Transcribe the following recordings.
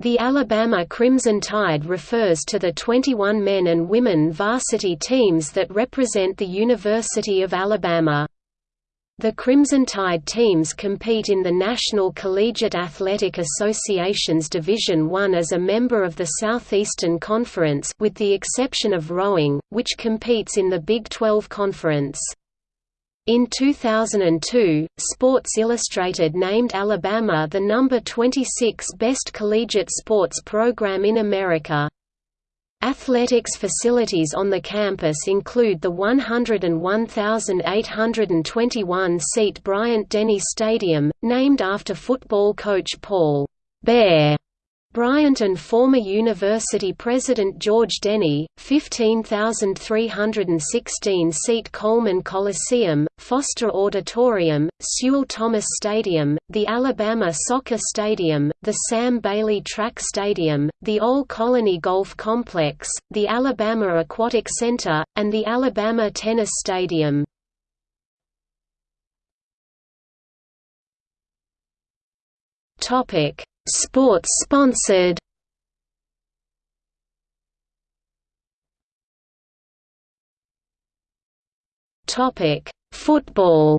The Alabama Crimson Tide refers to the 21 men and women varsity teams that represent the University of Alabama. The Crimson Tide teams compete in the National Collegiate Athletic Association's Division I as a member of the Southeastern Conference with the exception of rowing, which competes in the Big 12 Conference. In 2002, Sports Illustrated named Alabama the number 26 best collegiate sports program in America. Athletics facilities on the campus include the 101,821-seat Bryant-Denny Stadium, named after football coach Paul Bear Bryant and former university president George Denny, 15,316-seat Coleman Coliseum, Foster Auditorium, Sewell Thomas Stadium, the Alabama Soccer Stadium, the Sam Bailey Track Stadium, the Old Colony Golf Complex, the Alabama Aquatic Center, and the Alabama Tennis Stadium. Topic Sports sponsored Topic: Football.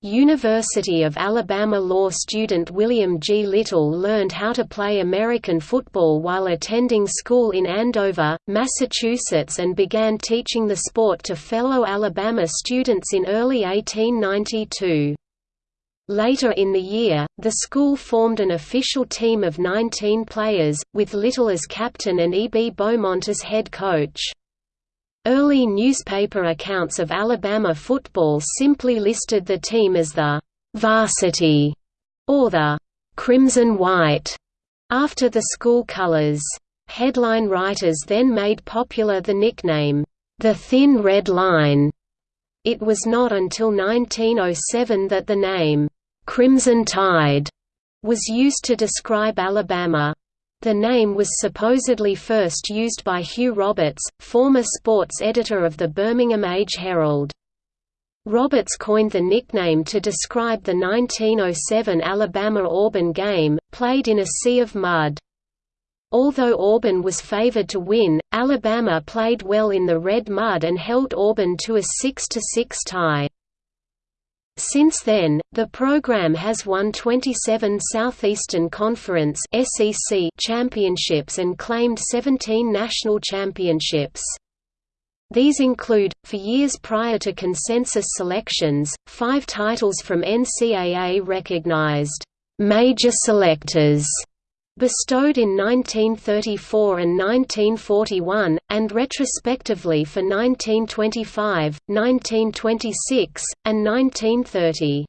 University of Alabama law student William G. Little learned how to play American football while attending school in Andover, Massachusetts and began teaching the sport to fellow Alabama students in early 1892. Later in the year, the school formed an official team of 19 players, with Little as captain and E. B. Beaumont as head coach. Early newspaper accounts of Alabama football simply listed the team as the «varsity» or the «crimson white» after the school colors. Headline writers then made popular the nickname, «the Thin Red Line», it was not until 1907 that the name, "'Crimson Tide' was used to describe Alabama. The name was supposedly first used by Hugh Roberts, former sports editor of the Birmingham Age Herald. Roberts coined the nickname to describe the 1907 Alabama–Auburn game, played in a sea of mud. Although Auburn was favored to win, Alabama played well in the red mud and held Auburn to a 6–6 tie. Since then, the program has won 27 Southeastern Conference (SEC) championships and claimed 17 national championships. These include, for years prior to consensus selections, five titles from NCAA-recognized major selectors bestowed in 1934 and 1941, and retrospectively for 1925, 1926, and 1930.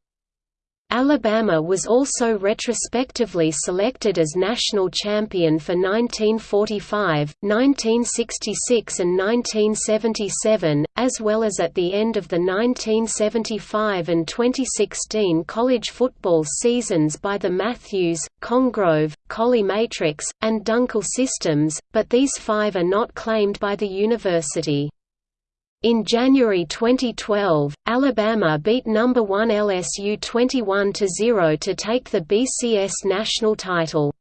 Alabama was also retrospectively selected as national champion for 1945, 1966 and 1977, as well as at the end of the 1975 and 2016 college football seasons by the Matthews, Congrove, Colley Matrix, and Dunkel systems, but these five are not claimed by the university. In January 2012, Alabama beat number 1 LSU 21–0 to take the BCS national title.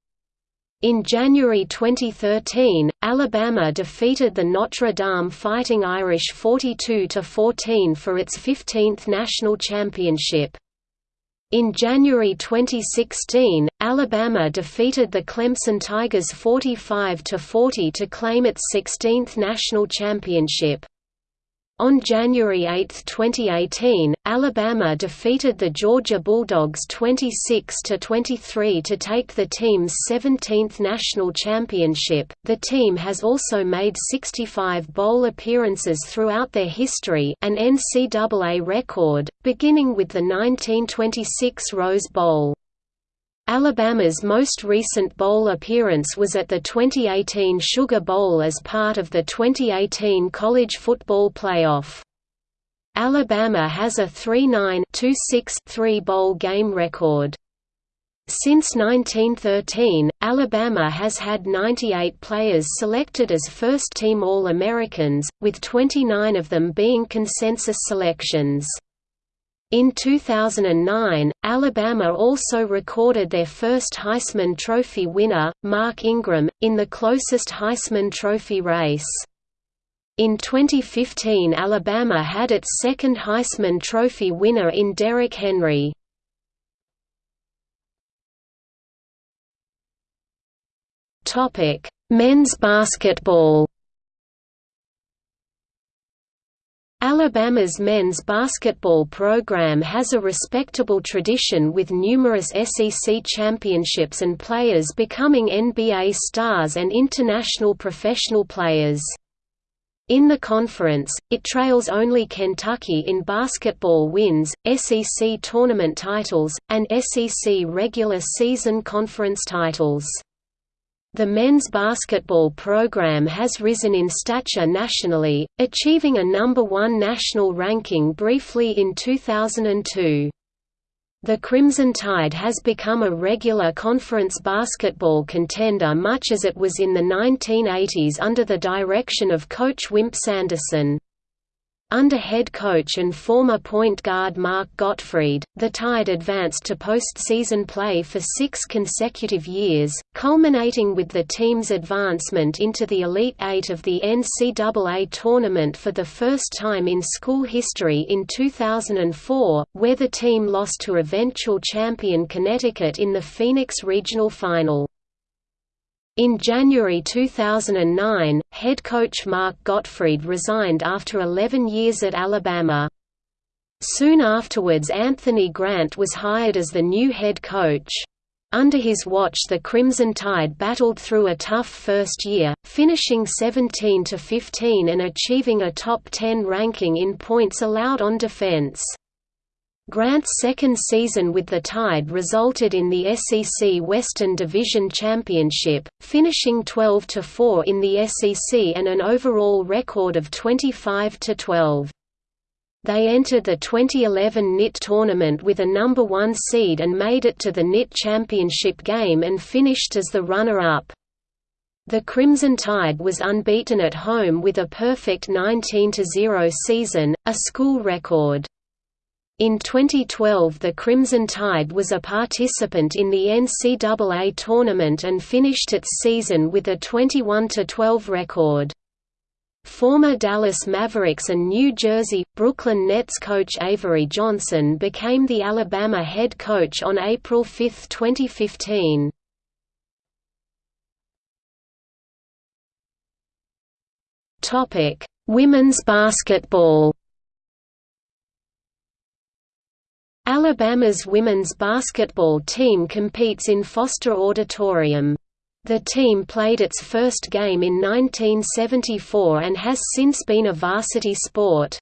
In January 2013, Alabama defeated the Notre Dame Fighting Irish 42–14 for its 15th national championship. In January 2016, Alabama defeated the Clemson Tigers 45–40 to claim its 16th national championship. On January 8, 2018, Alabama defeated the Georgia Bulldogs 26–23 to take the team's 17th national championship. The team has also made 65 bowl appearances throughout their history, an NCAA record, beginning with the 1926 Rose Bowl. Alabama's most recent bowl appearance was at the 2018 Sugar Bowl as part of the 2018 College Football Playoff. Alabama has a 3-9-2-6-3 bowl game record. Since 1913, Alabama has had 98 players selected as first-team All-Americans, with 29 of them being consensus selections. In 2009, Alabama also recorded their first Heisman Trophy winner, Mark Ingram, in the closest Heisman Trophy race. In 2015 Alabama had its second Heisman Trophy winner in Derrick Henry. Men's basketball Alabama's men's basketball program has a respectable tradition with numerous SEC championships and players becoming NBA stars and international professional players. In the conference, it trails only Kentucky in basketball wins, SEC tournament titles, and SEC regular season conference titles. The men's basketball program has risen in stature nationally, achieving a number one national ranking briefly in 2002. The Crimson Tide has become a regular conference basketball contender much as it was in the 1980s under the direction of coach Wimp Sanderson. Under head coach and former point guard Mark Gottfried, the Tide advanced to postseason play for six consecutive years, culminating with the team's advancement into the Elite Eight of the NCAA tournament for the first time in school history in 2004, where the team lost to eventual champion Connecticut in the Phoenix Regional Final. In January 2009, head coach Mark Gottfried resigned after 11 years at Alabama. Soon afterwards Anthony Grant was hired as the new head coach. Under his watch the Crimson Tide battled through a tough first year, finishing 17–15 and achieving a top 10 ranking in points allowed on defense. Grant's second season with the Tide resulted in the SEC Western Division Championship, finishing 12–4 in the SEC and an overall record of 25–12. They entered the 2011 NIT tournament with a number one seed and made it to the NIT championship game and finished as the runner-up. The Crimson Tide was unbeaten at home with a perfect 19–0 season, a school record. In 2012 the Crimson Tide was a participant in the NCAA tournament and finished its season with a 21–12 record. Former Dallas Mavericks and New Jersey, Brooklyn Nets coach Avery Johnson became the Alabama head coach on April 5, 2015. Women's basketball Alabama's women's basketball team competes in Foster Auditorium. The team played its first game in 1974 and has since been a varsity sport.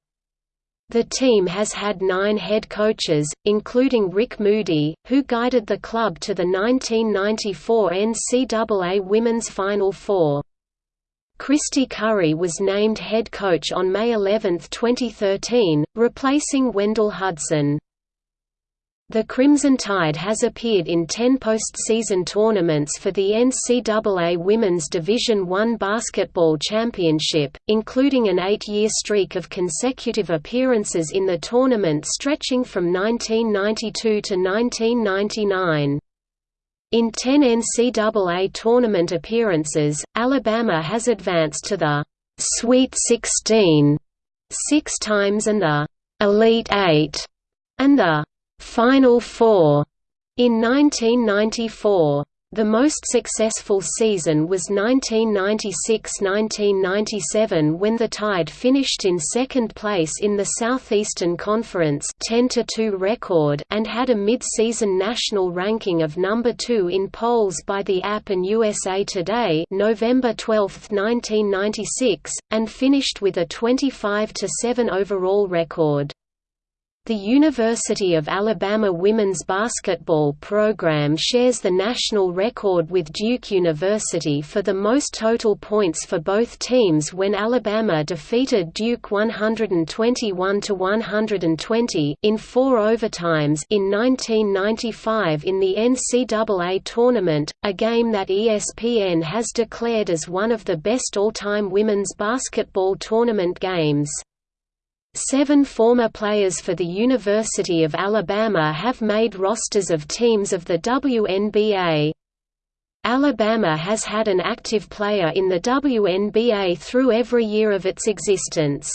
The team has had nine head coaches, including Rick Moody, who guided the club to the 1994 NCAA Women's Final Four. Kristy Curry was named head coach on May 11, 2013, replacing Wendell Hudson. The Crimson Tide has appeared in 10 postseason tournaments for the NCAA Women's Division I Basketball Championship, including an eight-year streak of consecutive appearances in the tournament stretching from 1992 to 1999. In 10 NCAA tournament appearances, Alabama has advanced to the Sweet 16 six times and the Elite Eight, and the Final Four in 1994. The most successful season was 1996–1997 when the Tide finished in second place in the Southeastern Conference 10–2 record and had a mid-season national ranking of number 2 in polls by the App and USA Today November 12, 1996, and finished with a 25–7 overall record. The University of Alabama women's basketball program shares the national record with Duke University for the most total points for both teams when Alabama defeated Duke 121–120 in four overtimes in 1995 in the NCAA tournament, a game that ESPN has declared as one of the best all-time women's basketball tournament games. Seven former players for the University of Alabama have made rosters of teams of the WNBA. Alabama has had an active player in the WNBA through every year of its existence.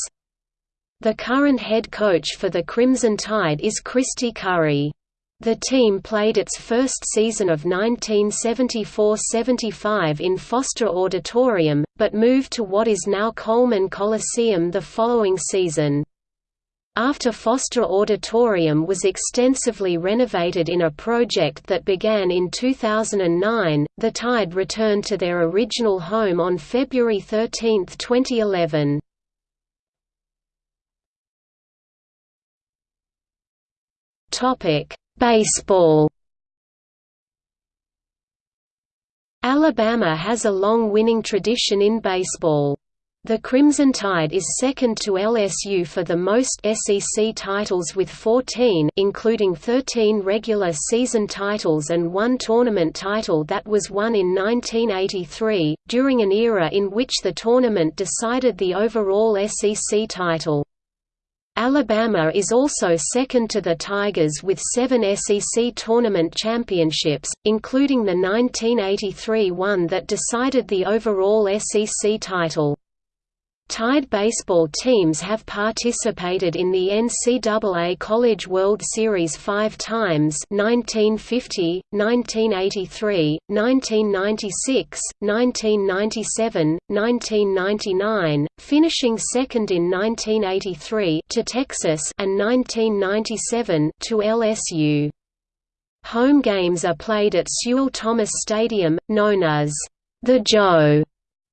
The current head coach for the Crimson Tide is Kristy Curry. The team played its first season of 1974–75 in Foster Auditorium, but moved to what is now Coleman Coliseum the following season. After Foster Auditorium was extensively renovated in a project that began in 2009, the Tide returned to their original home on February 13, 2011. Topic: Baseball Alabama has a long winning tradition in baseball. The Crimson Tide is second to LSU for the most SEC titles with 14 including 13 regular season titles and one tournament title that was won in 1983, during an era in which the tournament decided the overall SEC title. Alabama is also second to the Tigers with seven SEC tournament championships, including the 1983 one that decided the overall SEC title. Tide baseball teams have participated in the NCAA College World Series five times 1950, 1983, 1996, 1997, 1999, finishing second in 1983 to Texas and 1997 to LSU. Home games are played at Sewell Thomas Stadium, known as the Joe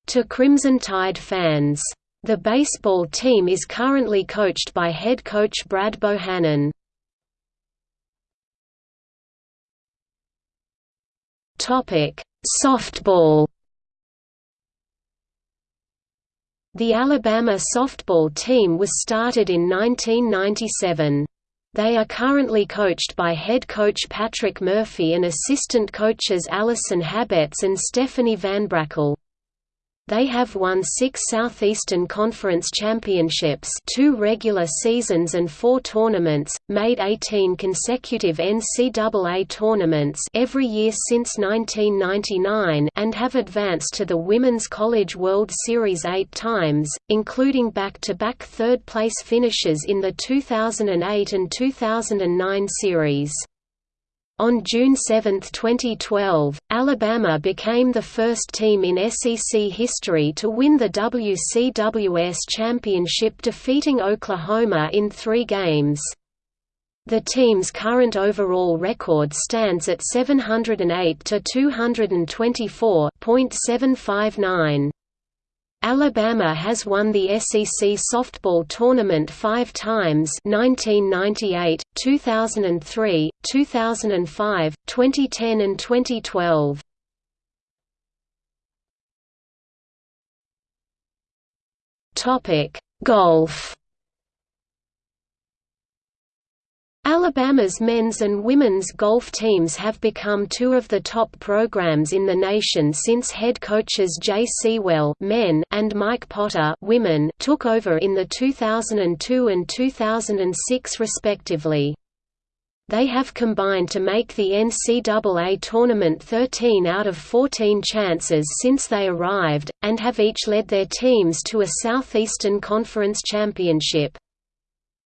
to Crimson Tide fans. The baseball team is currently coached by head coach Brad Bohannon. Softball. The Alabama softball team was started in 1997. They are currently coached by head coach Patrick Murphy and assistant coaches Allison Habetz and Stephanie Van Brackle. They have won six Southeastern Conference championships two regular seasons and four tournaments, made 18 consecutive NCAA tournaments every year since 1999 and have advanced to the Women's College World Series eight times, including back-to-back third-place finishes in the 2008 and 2009 series. On June 7, 2012, Alabama became the first team in SEC history to win the WCWS championship defeating Oklahoma in three games. The team's current overall record stands at 708 to 224.759. Alabama has won the SEC softball tournament five times 1998, 2003, 2005, 2010 and 2012. Golf Alabama's men's and women's golf teams have become two of the top programs in the nation since head coaches Jay Sewell men and Mike Potter women took over in the 2002 and 2006 respectively. They have combined to make the NCAA tournament 13 out of 14 chances since they arrived, and have each led their teams to a Southeastern Conference championship.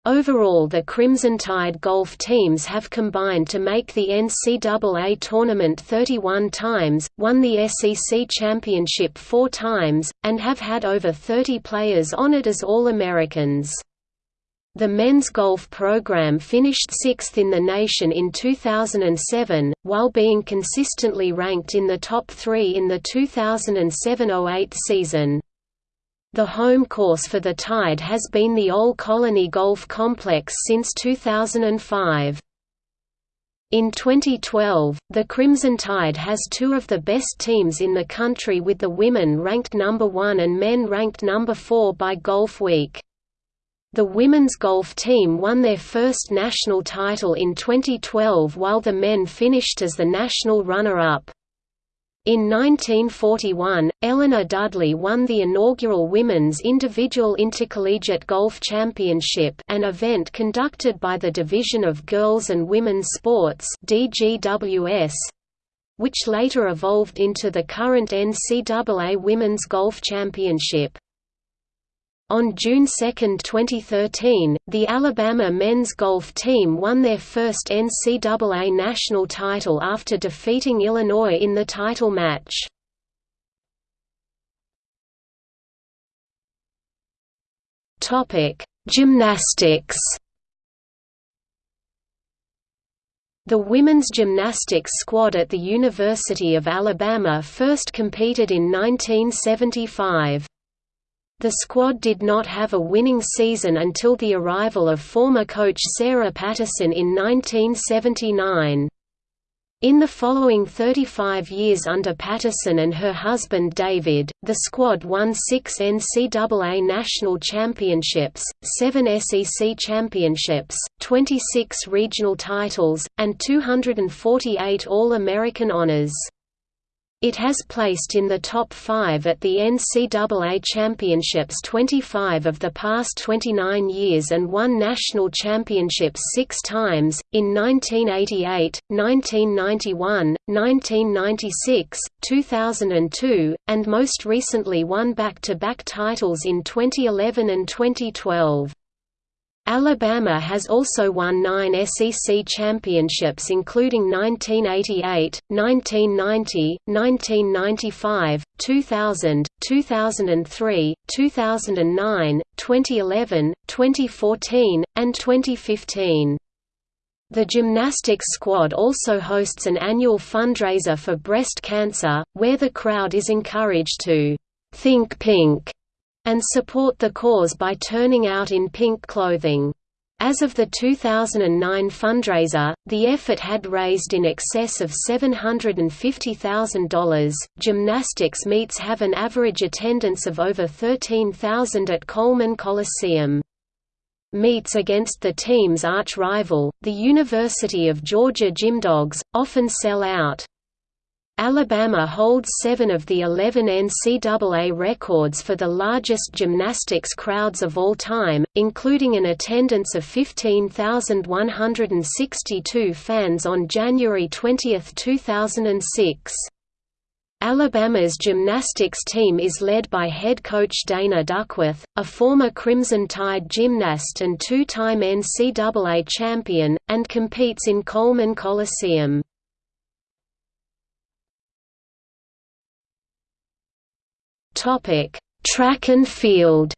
Overall the Crimson Tide golf teams have combined to make the NCAA tournament 31 times, won the SEC championship four times, and have had over 30 players honored as All-Americans. The men's golf program finished sixth in the nation in 2007, while being consistently ranked in the top three in the 2007–08 season. The home course for the Tide has been the Old Colony Golf Complex since 2005. In 2012, the Crimson Tide has two of the best teams in the country with the women ranked number 1 and men ranked number 4 by Golf Week. The women's golf team won their first national title in 2012 while the men finished as the national runner-up. In 1941, Eleanor Dudley won the inaugural Women's Individual Intercollegiate Golf Championship an event conducted by the Division of Girls and Women's Sports which later evolved into the current NCAA Women's Golf Championship. On June 2, 2013, the Alabama men's golf team won their first NCAA national title after defeating Illinois in the title match. Gymnastics The women's gymnastics squad at the University of Alabama first competed in 1975. The squad did not have a winning season until the arrival of former coach Sarah Patterson in 1979. In the following 35 years under Patterson and her husband David, the squad won six NCAA national championships, seven SEC championships, 26 regional titles, and 248 All-American honors. It has placed in the top five at the NCAA Championships 25 of the past 29 years and won national championships six times, in 1988, 1991, 1996, 2002, and most recently won back-to-back -back titles in 2011 and 2012. Alabama has also won nine SEC championships including 1988, 1990, 1995, 2000, 2003, 2009, 2011, 2014, and 2015. The gymnastics squad also hosts an annual fundraiser for breast cancer, where the crowd is encouraged to «think pink» and support the cause by turning out in pink clothing. As of the 2009 fundraiser, the effort had raised in excess of $750,000. Gymnastics meets have an average attendance of over 13,000 at Coleman Coliseum. Meets against the team's arch rival, the University of Georgia Gymdogs, often sell out. Alabama holds seven of the 11 NCAA records for the largest gymnastics crowds of all time, including an attendance of 15,162 fans on January 20, 2006. Alabama's gymnastics team is led by head coach Dana Duckworth, a former Crimson Tide gymnast and two-time NCAA champion, and competes in Coleman Coliseum. Topic: Track and field.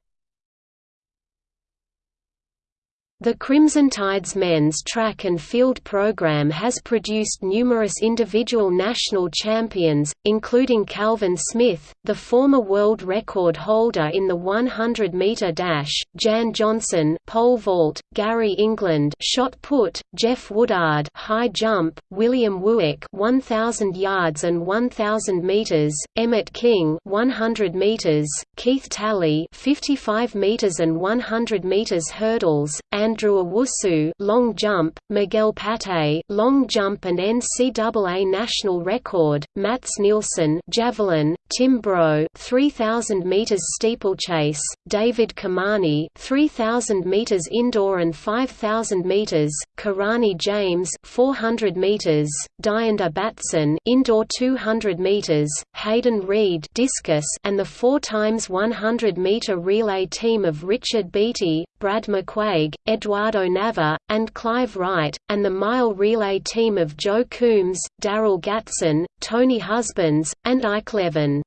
The Crimson Tide's men's track and field program has produced numerous individual national champions, including Calvin Smith, the former world record holder in the 100-meter dash, Jan Johnson, pole vault, Gary England, shot put, Jeff Woodard, high jump, William Wuyke, 1000 yards and 1000 meters, Emmett King, 100 meters, Keith Talley, 55 meters and 100 meters hurdles, and Andrew Owusu long jump, Miguel Pate long jump and NCAA national record, Mats Nilsson javelin, Tim Brough 3000 meters steeplechase, David Kamani 3000 meters indoor and 5000 meters, Kirani James 400 meters, Dianda Batson indoor 200 meters, Hayden Reed discus and the 4 times 100 meter relay team of Richard Beattie, Brad McQuaig, Eduardo Nava, and Clive Wright, and the mile relay team of Joe Coombs, Daryl Gatson, Tony Husbands, and Ike Levin.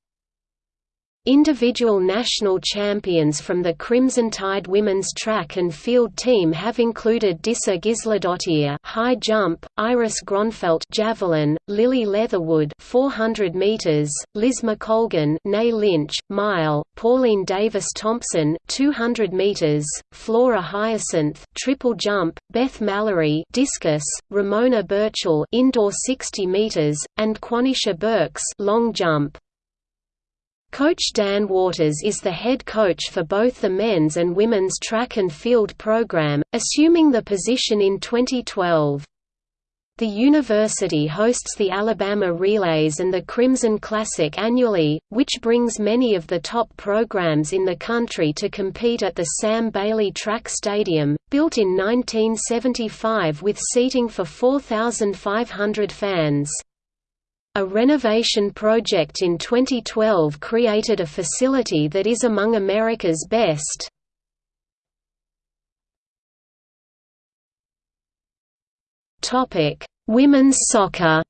Individual national champions from the Crimson Tide women's track and field team have included Disa Gisladottir high jump, Iris Gronfeldt javelin, Lily Leatherwood 400 meters, Liz McColgan Nay Lynch mile, Pauline Davis Thompson 200 meters, Flora Hyacinth triple jump, Beth Mallory discus, Ramona Birchall indoor 60 meters, and Quanisha Burks long jump. Coach Dan Waters is the head coach for both the men's and women's track and field program, assuming the position in 2012. The university hosts the Alabama Relays and the Crimson Classic annually, which brings many of the top programs in the country to compete at the Sam Bailey Track Stadium, built in 1975 with seating for 4,500 fans. A renovation project in 2012 created a facility that is among America's best. Women's soccer.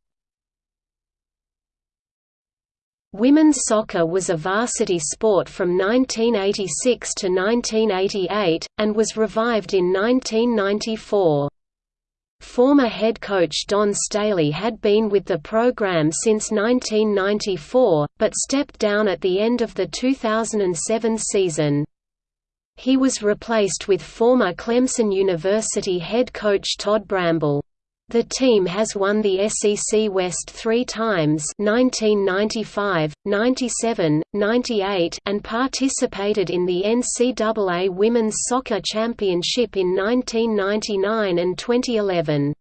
Women's soccer was a varsity sport from 1986 to 1988, and was revived in 1994. Former head coach Don Staley had been with the program since 1994, but stepped down at the end of the 2007 season. He was replaced with former Clemson University head coach Todd Bramble. The team has won the SEC West three times 1995, 97, 98 and participated in the NCAA Women's Soccer Championship in 1999 and 2011.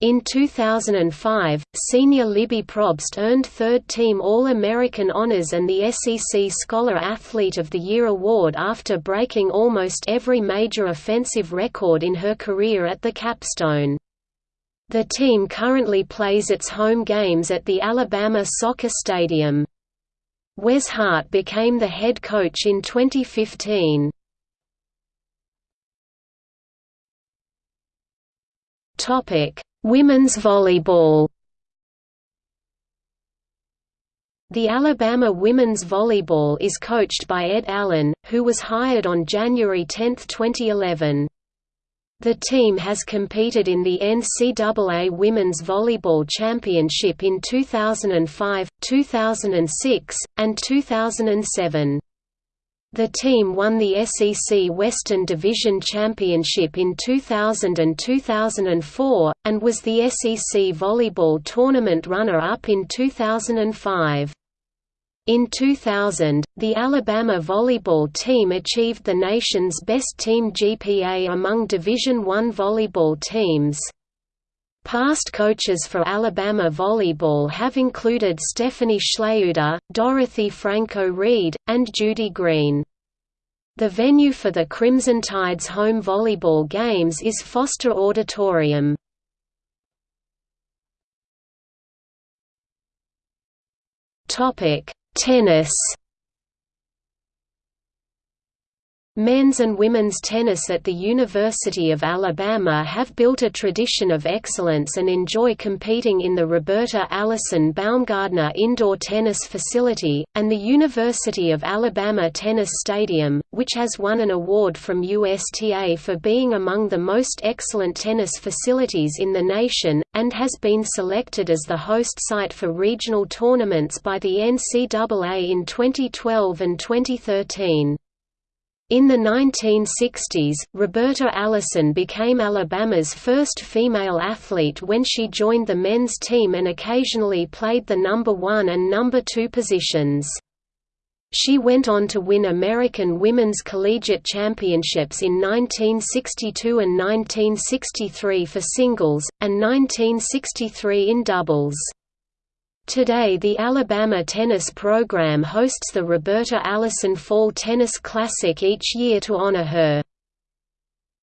In 2005, senior Libby Probst earned third-team All-American honors and the SEC Scholar Athlete of the Year award after breaking almost every major offensive record in her career at the capstone. The team currently plays its home games at the Alabama Soccer Stadium. Wes Hart became the head coach in 2015. Topic: Women's volleyball. The Alabama women's volleyball is coached by Ed Allen, who was hired on January 10, 2011. The team has competed in the NCAA Women's Volleyball Championship in 2005, 2006, and 2007. The team won the SEC Western Division Championship in 2000 and 2004, and was the SEC Volleyball Tournament runner-up in 2005. In 2000, the Alabama volleyball team achieved the nation's best team GPA among Division I volleyball teams. Past coaches for Alabama volleyball have included Stephanie Schleuder, Dorothy Franco Reed, and Judy Green. The venue for the Crimson Tide's home volleyball games is Foster Auditorium. Topic: Tennis Men's and women's tennis at the University of Alabama have built a tradition of excellence and enjoy competing in the Roberta Allison Baumgardner Indoor Tennis Facility, and the University of Alabama Tennis Stadium, which has won an award from USTA for being among the most excellent tennis facilities in the nation, and has been selected as the host site for regional tournaments by the NCAA in 2012 and 2013. In the 1960s, Roberta Allison became Alabama's first female athlete when she joined the men's team and occasionally played the number one and number two positions. She went on to win American Women's Collegiate Championships in 1962 and 1963 for singles, and 1963 in doubles. Today the Alabama tennis program hosts the Roberta Allison Fall Tennis Classic each year to honor her.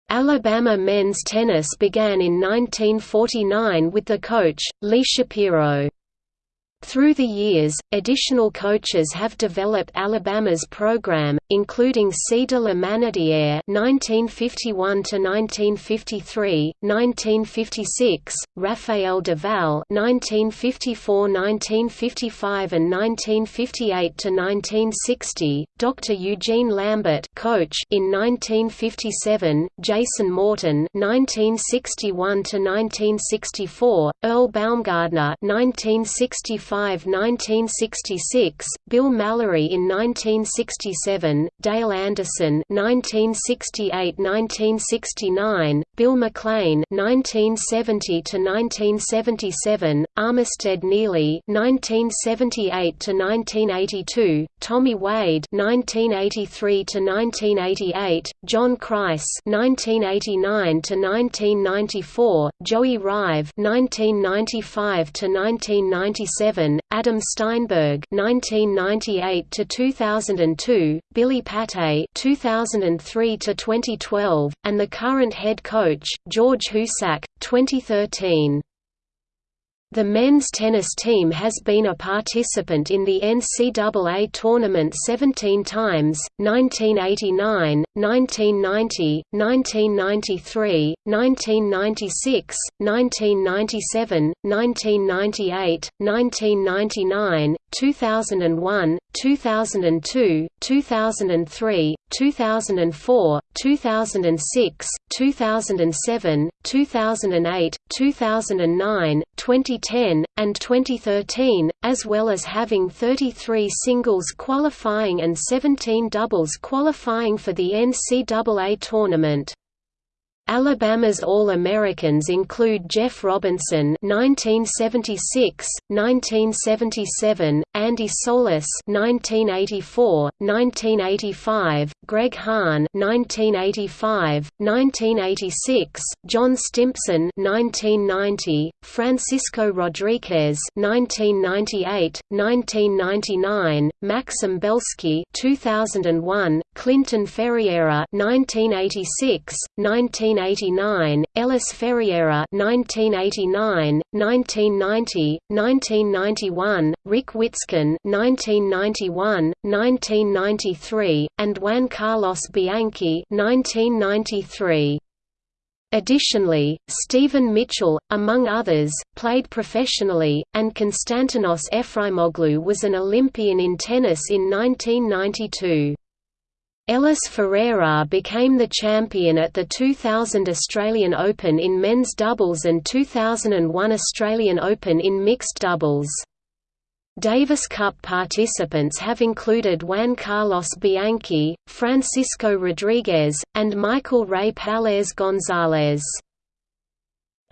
Alabama men's tennis began in 1949 with the coach, Lee Shapiro. Through the years, additional coaches have developed Alabama's program, including C. de la Manetière (1951–1953), 1956, Raphael Duval (1954–1955 and 1958–1960), Dr. Eugene Lambert, coach in 1957, Jason Morton (1961–1964), Earl Baumgardner (1965 1965–1966, Bill Mallory in 1967, Dale Anderson 1968–1969, Bill McLean 1970–1977, Armistead Neely 1978–1982, Tommy Wade 1983–1988, John Kreis 1989–1994, Joey Rive 1995–1997, Adam Steinberg 1998–2002, Billy Pate 2003–2012, and the current head coach, George Husak, 2013. The men's tennis team has been a participant in the NCAA tournament 17 times, 1989, 1990, 1993, 1996, 1997, 1998, 1999, 2001, 2002, 2003, 2004, 2006, 2007, 2008, 2009, 2010, and 2013, as well as having 33 singles qualifying and 17 doubles qualifying for the NCAA tournament. Alabama's All-Americans include Jeff Robinson (1976, 1977), Andy Solis (1984, 1985), Greg Hahn (1985, 1986), John Stimpson (1990), Francisco Rodriguez (1998, 1999), Maxim Belsky (2001), Clinton Ferriera (1986, 19 1989, Ellis Ferreira 1989, 1990, 1991, Rick Witsken 1991, 1993, and Juan Carlos Bianchi 1993. Additionally, Stephen Mitchell, among others, played professionally, and Konstantinos Efraimoglu was an Olympian in tennis in 1992. Ellis Ferreira became the champion at the 2000 Australian Open in men's doubles and 2001 Australian Open in mixed doubles. Davis Cup participants have included Juan Carlos Bianchi, Francisco Rodriguez, and Michael Ray Palés Gonzalez.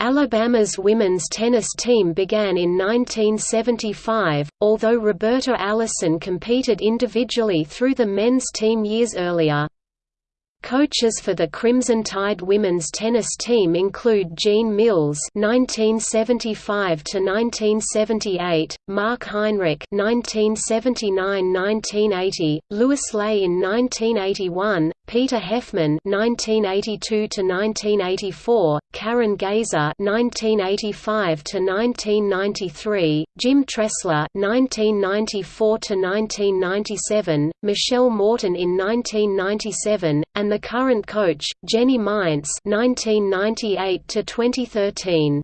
Alabama's women's tennis team began in 1975, although Roberta Allison competed individually through the men's team years earlier. Coaches for the Crimson Tide women's tennis team include Jean Mills (1975–1978), Mark Heinrich (1979–1980), Louis Lay in 1981, Peter Heffman (1982–1984), Karen Gazer (1985–1993), Jim Tressler (1994–1997), Michelle Morton in 1997, and the current coach, Jenny Mainz (1998–2013).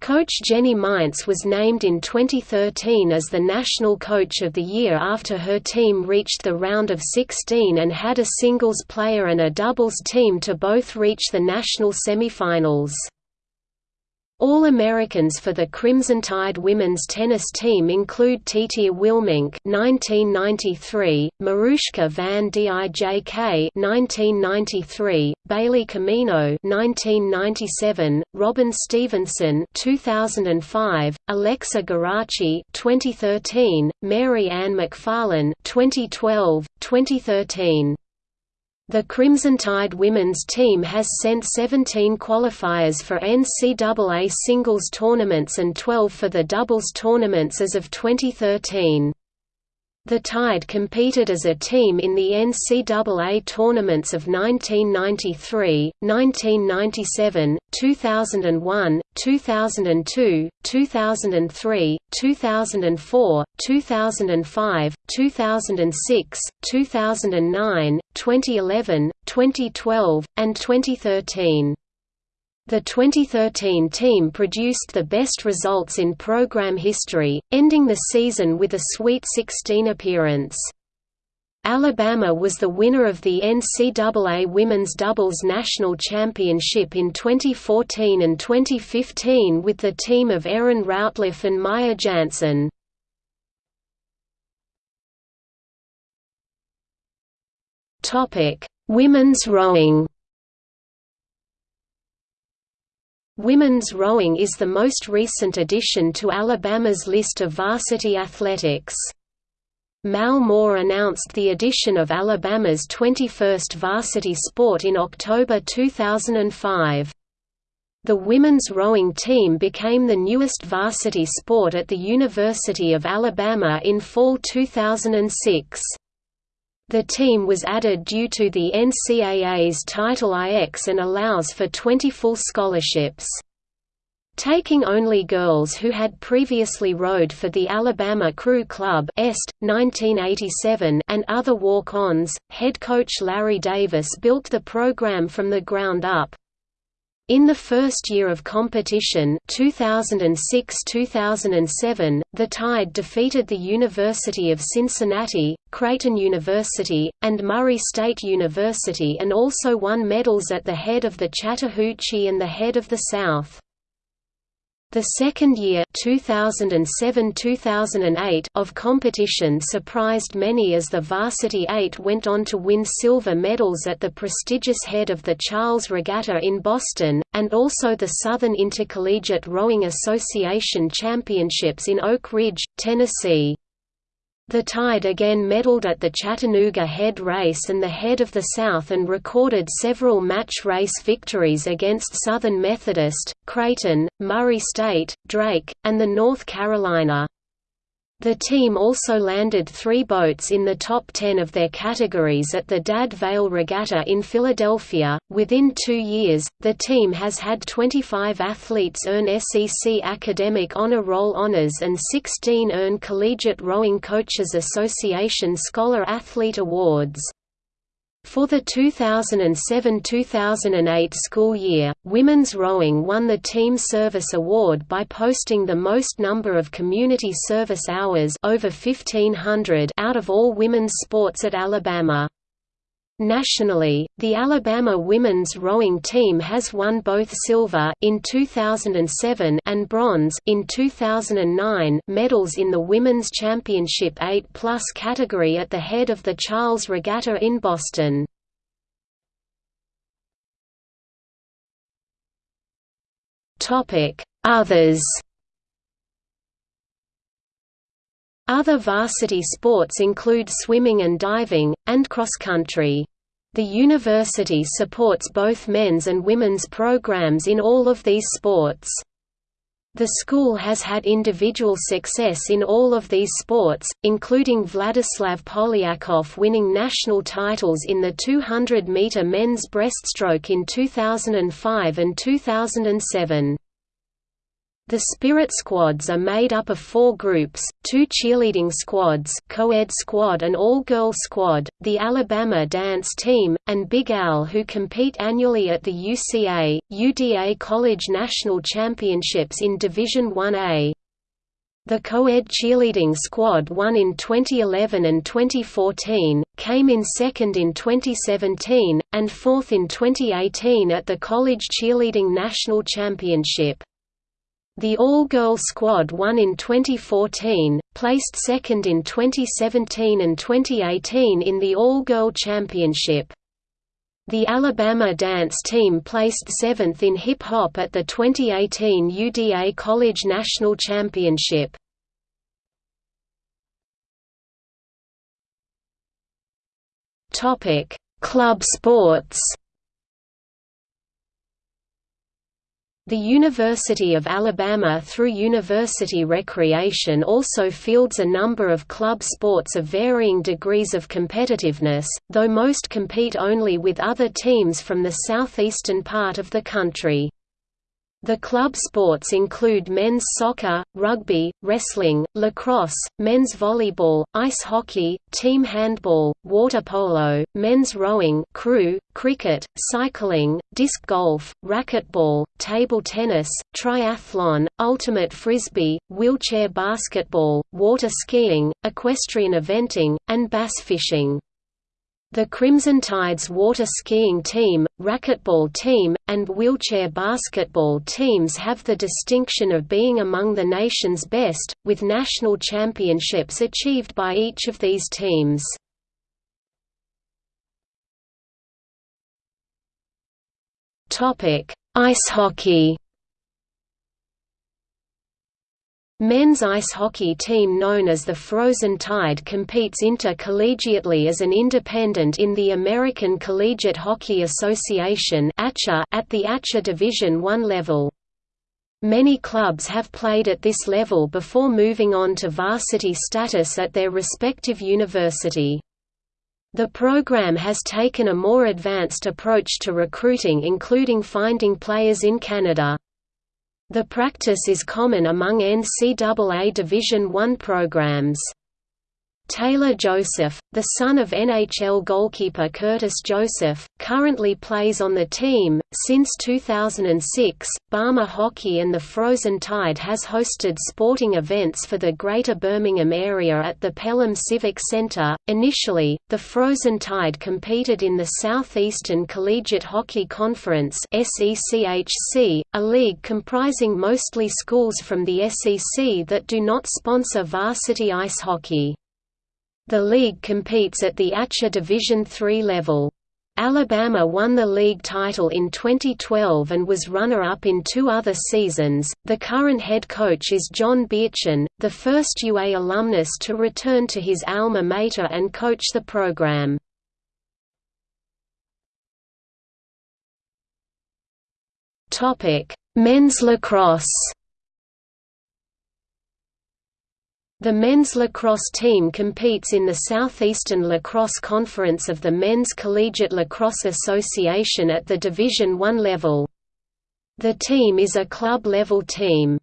Coach Jenny Mainz was named in 2013 as the National Coach of the Year after her team reached the round of 16 and had a singles player and a doubles team to both reach the national semifinals. All-Americans for the Crimson Tide women's tennis team include Titia Wilmink (1993), Marushka van Dijk (1993), Bailey Camino (1997), Robin Stevenson (2005), Alexa Geraci (2013), Mary Ann McFarlane (2012, 2013). The Crimson Tide women's team has sent 17 qualifiers for NCAA singles tournaments and 12 for the doubles tournaments as of 2013. The Tide competed as a team in the NCAA tournaments of 1993, 1997, 2001, 2002, 2003, 2004, 2005, 2006, 2009, 2011, 2012, and 2013. The 2013 team produced the best results in program history, ending the season with a Sweet 16 appearance. Alabama was the winner of the NCAA Women's Doubles National Championship in 2014 and 2015 with the team of Erin Routliff and Maya Jansen. Women's rowing Women's rowing is the most recent addition to Alabama's list of varsity athletics. Mal Moore announced the addition of Alabama's 21st varsity sport in October 2005. The women's rowing team became the newest varsity sport at the University of Alabama in fall 2006. The team was added due to the NCAA's Title IX and allows for 20 full scholarships. Taking only girls who had previously rowed for the Alabama Crew Club Est, 1987 and other walk-ons, head coach Larry Davis built the program from the ground up. In the first year of competition 2006–2007, the Tide defeated the University of Cincinnati, Creighton University, and Murray State University and also won medals at the head of the Chattahoochee and the head of the South. The second year 2007–2008 of competition surprised many as the Varsity Eight went on to win silver medals at the prestigious head of the Charles Regatta in Boston, and also the Southern Intercollegiate Rowing Association Championships in Oak Ridge, Tennessee. The Tide again medaled at the Chattanooga Head Race and the Head of the South and recorded several match race victories against Southern Methodist, Creighton, Murray State, Drake, and the North Carolina. The team also landed three boats in the top ten of their categories at the Dad Vale Regatta in Philadelphia. Within two years, the team has had 25 athletes earn SEC Academic Honor Roll honors and 16 earn Collegiate Rowing Coaches Association Scholar Athlete Awards. For the 2007–2008 school year, women's rowing won the Team Service Award by posting the most number of community service hours over 1500 out of all women's sports at Alabama. Nationally, the Alabama women's rowing team has won both silver in 2007 and bronze in 2009 medals in the women's championship 8+ category at the head of the Charles Regatta in Boston. Topic: Others Other varsity sports include swimming and diving, and cross-country. The university supports both men's and women's programs in all of these sports. The school has had individual success in all of these sports, including Vladislav Polyakov winning national titles in the 200-meter men's breaststroke in 2005 and 2007. The Spirit Squads are made up of four groups, two cheerleading squads co-ed squad and all-girl squad, the Alabama Dance Team, and Big Al who compete annually at the UCA, UDA College National Championships in Division 1A. The co-ed cheerleading squad won in 2011 and 2014, came in second in 2017, and fourth in 2018 at the College Cheerleading National Championship. The all-girl squad won in 2014, placed second in 2017 and 2018 in the all-girl championship. The Alabama dance team placed seventh in hip-hop at the 2018 UDA College National Championship. Club sports The University of Alabama through University Recreation also fields a number of club sports of varying degrees of competitiveness, though most compete only with other teams from the southeastern part of the country. The club sports include men's soccer, rugby, wrestling, lacrosse, men's volleyball, ice hockey, team handball, water polo, men's rowing crew, cricket, cycling, disc golf, racquetball, table tennis, triathlon, ultimate frisbee, wheelchair basketball, water skiing, equestrian eventing, and bass fishing. The Crimson Tide's water skiing team, racquetball team, and wheelchair basketball teams have the distinction of being among the nation's best, with national championships achieved by each of these teams. Ice hockey Men's ice hockey team known as the Frozen Tide competes intercollegiately as an independent in the American Collegiate Hockey Association at the ACHA Division I level. Many clubs have played at this level before moving on to varsity status at their respective university. The program has taken a more advanced approach to recruiting including finding players in Canada. The practice is common among NCAA Division I programs. Taylor Joseph, the son of NHL goalkeeper Curtis Joseph, currently plays on the team. Since 2006, Bama Hockey and the Frozen Tide has hosted sporting events for the Greater Birmingham area at the Pelham Civic Centre. Initially, the Frozen Tide competed in the Southeastern Collegiate Hockey Conference (SECHC), a league comprising mostly schools from the SEC that do not sponsor varsity ice hockey. The league competes at the ACHA Division III level. Alabama won the league title in 2012 and was runner-up in two other seasons. The current head coach is John Beerchen, the first UA alumnus to return to his alma mater and coach the program. Topic: Men's lacrosse. The men's lacrosse team competes in the Southeastern Lacrosse Conference of the Men's Collegiate Lacrosse Association at the Division I level. The team is a club-level team.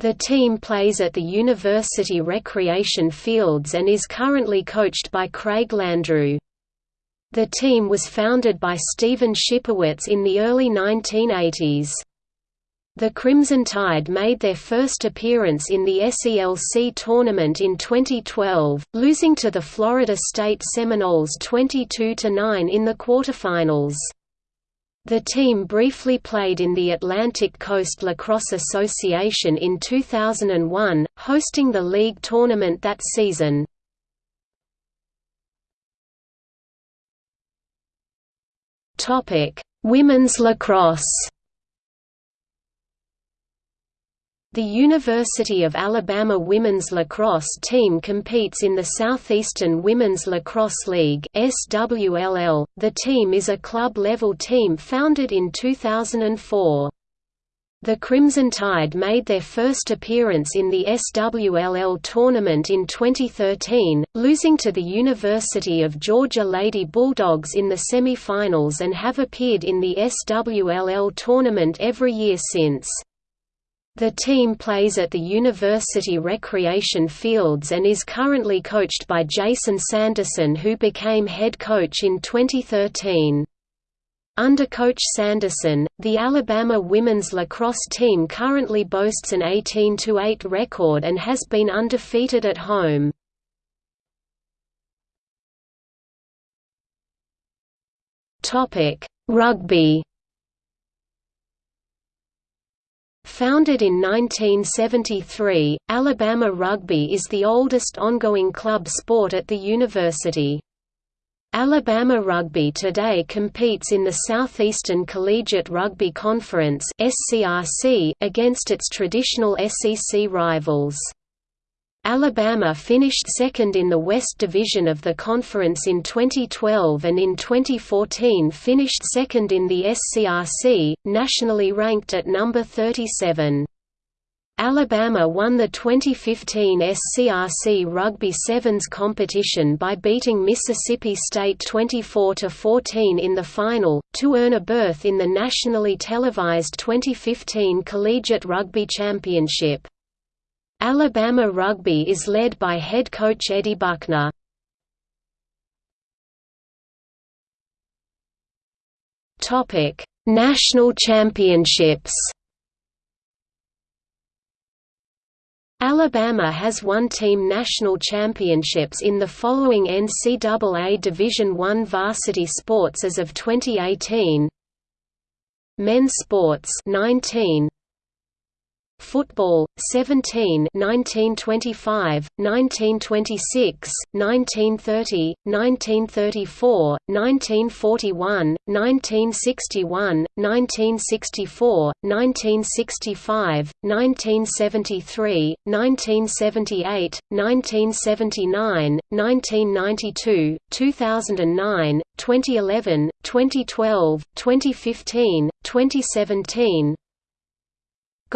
The team plays at the University Recreation Fields and is currently coached by Craig Landrew. The team was founded by Stephen Shipowitz in the early 1980s. The Crimson Tide made their first appearance in the SELC tournament in 2012, losing to the Florida State Seminoles 22–9 in the quarterfinals. The team briefly played in the Atlantic Coast Lacrosse Association in 2001, hosting the league tournament that season. Women's lacrosse The University of Alabama women's lacrosse team competes in the Southeastern Women's Lacrosse League (SWLL). The team is a club-level team founded in 2004. The Crimson Tide made their first appearance in the SWLL tournament in 2013, losing to the University of Georgia Lady Bulldogs in the semi-finals and have appeared in the SWLL tournament every year since. The team plays at the University Recreation Fields and is currently coached by Jason Sanderson who became head coach in 2013. Under Coach Sanderson, the Alabama women's lacrosse team currently boasts an 18–8 record and has been undefeated at home. Rugby Founded in 1973, Alabama Rugby is the oldest ongoing club sport at the university. Alabama Rugby today competes in the Southeastern Collegiate Rugby Conference against its traditional SEC rivals. Alabama finished second in the West Division of the conference in 2012 and in 2014 finished second in the SCRC, nationally ranked at number 37. Alabama won the 2015 SCRC Rugby Sevens competition by beating Mississippi State 24–14 in the final, to earn a berth in the nationally televised 2015 Collegiate Rugby Championship. Alabama Rugby is led by head coach Eddie Buckner. Topic: National Championships. Alabama has won team national championships in the following NCAA Division I varsity sports as of 2018. Men's sports 19 Football 17 1925 1926 1930 1934 1941 1961 1964 1965 1973 1978 1979 1992 2009 2011 2012 2015 2017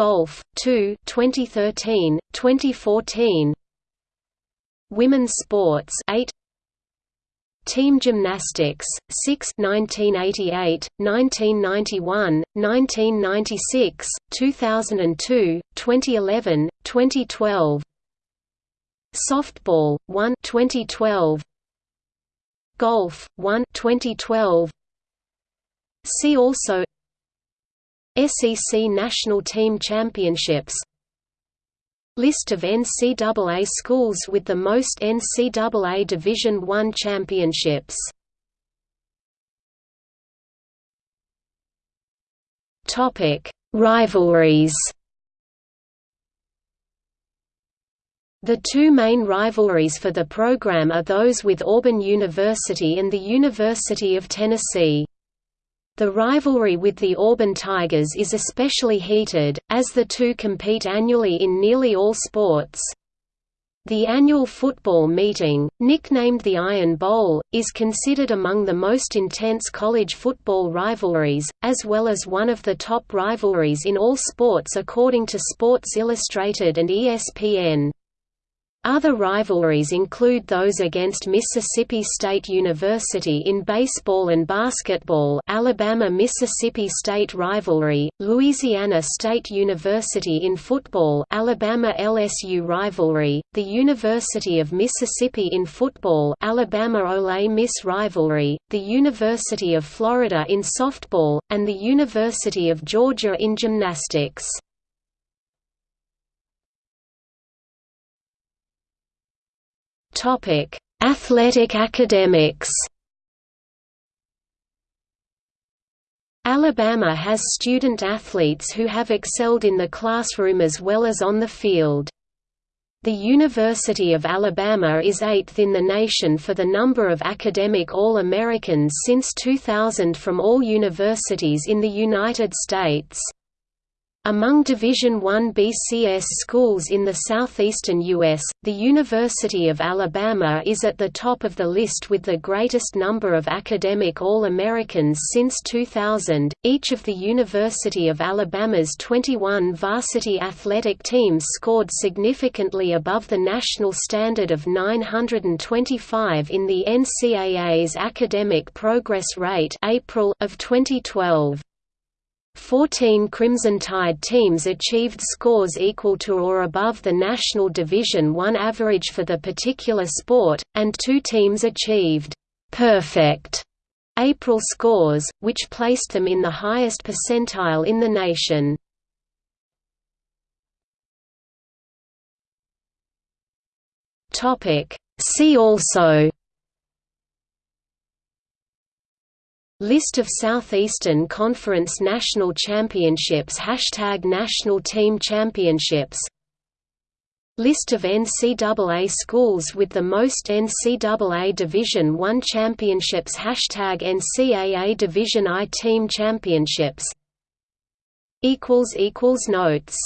Golf 2 2013 2014 Women's sports 8 Team gymnastics 6 1988 1991 1996 2002 2011 2012 Softball 1 2012 Golf 1 2012 See also SEC National Team Championships. List of NCAA schools with the most NCAA Division I championships. Rivalries. The two main rivalries for the program are those with Auburn University and the University of Tennessee. The rivalry with the Auburn Tigers is especially heated, as the two compete annually in nearly all sports. The annual football meeting, nicknamed the Iron Bowl, is considered among the most intense college football rivalries, as well as one of the top rivalries in all sports according to Sports Illustrated and ESPN. Other rivalries include those against Mississippi State University in baseball and basketball Alabama-Mississippi State rivalry, Louisiana State University in football Alabama-LSU rivalry, the University of Mississippi in football Alabama-Ole Miss rivalry, the University of Florida in softball, and the University of Georgia in gymnastics. Topic: Athletic academics. Alabama has student athletes who have excelled in the classroom as well as on the field. The University of Alabama is eighth in the nation for the number of academic All-Americans since 2000 from all universities in the United States. Among Division I BCS schools in the southeastern U.S., the University of Alabama is at the top of the list with the greatest number of academic All-Americans since 2000. Each of the University of Alabama's 21 varsity athletic teams scored significantly above the national standard of 925 in the NCAA's Academic Progress Rate April of 2012. Fourteen Crimson Tide teams achieved scores equal to or above the National Division I average for the particular sport, and two teams achieved «perfect» April scores, which placed them in the highest percentile in the nation. See also List of Southeastern Conference National Championships Hashtag National Team Championships List of NCAA schools with the most NCAA Division I championships Hashtag NCAA Division I Team Championships Notes